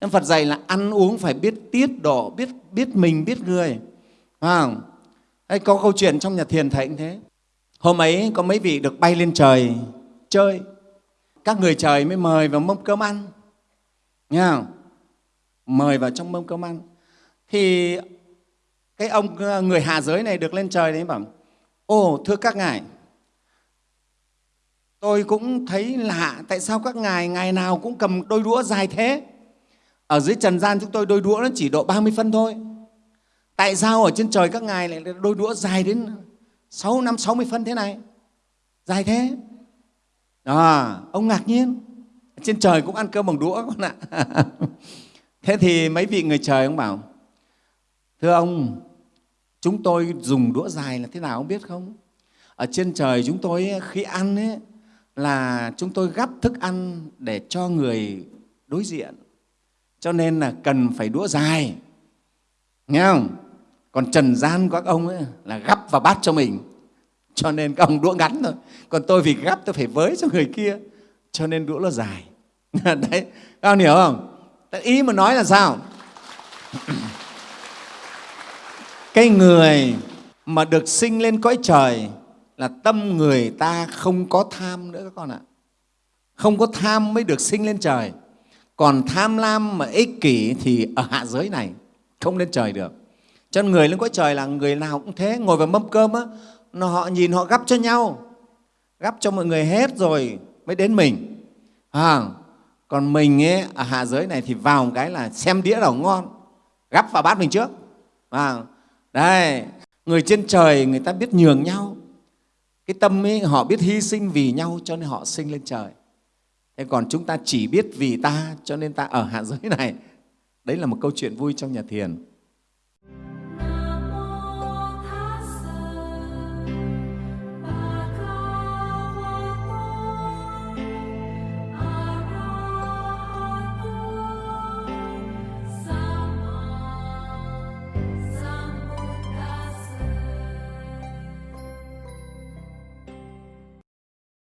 Nên Phật dạy là ăn uống phải biết tiết độ, biết biết mình, biết người. À, Đây có câu chuyện trong nhà thiền thầy cũng thế. Hôm ấy có mấy vị được bay lên trời chơi. Các người trời mới mời vào mâm cơm ăn. Nghe không? Mời vào trong mâm cơm ăn. Thì cái ông người hạ giới này được lên trời đấy bảo Ồ, thưa các ngài, tôi cũng thấy lạ tại sao các ngài ngày nào cũng cầm đôi đũa dài thế ở dưới trần gian chúng tôi đôi đũa nó chỉ độ 30 phân thôi. Tại sao ở trên trời các ngài lại đôi đũa dài đến 6 năm 60 phân thế này? Dài thế. À, ông ngạc nhiên. Trên trời cũng ăn cơm bằng đũa con ạ. Thế thì mấy vị người trời ông bảo thưa ông chúng tôi dùng đũa dài là thế nào ông biết không? Ở trên trời chúng tôi khi ăn ấy, là chúng tôi gắp thức ăn để cho người đối diện cho nên là cần phải đũa dài. Nghe không? Còn trần gian của các ông ấy là gắp vào bát cho mình. Cho nên các ông đũa ngắn thôi. Còn tôi vì gắp tôi phải với cho người kia, cho nên đũa nó dài. Đấy, các ông hiểu không? Ý mà nói là sao? Cái người mà được sinh lên cõi trời là tâm người ta không có tham nữa các con ạ. Không có tham mới được sinh lên trời còn tham lam mà ích kỷ thì ở hạ giới này không lên trời được. Cho nên người lên cõi trời là người nào cũng thế ngồi vào mâm cơm á họ nhìn họ gắp cho nhau gắp cho mọi người hết rồi mới đến mình. À, còn mình ấy, ở hạ giới này thì vào một cái là xem đĩa nào ngon gắp vào bát mình trước. À, đây người trên trời người ta biết nhường nhau. Cái tâm ấy họ biết hy sinh vì nhau cho nên họ sinh lên trời thế còn chúng ta chỉ biết vì ta cho nên ta ở hạ giới này. Đấy là một câu chuyện vui trong nhà thiền.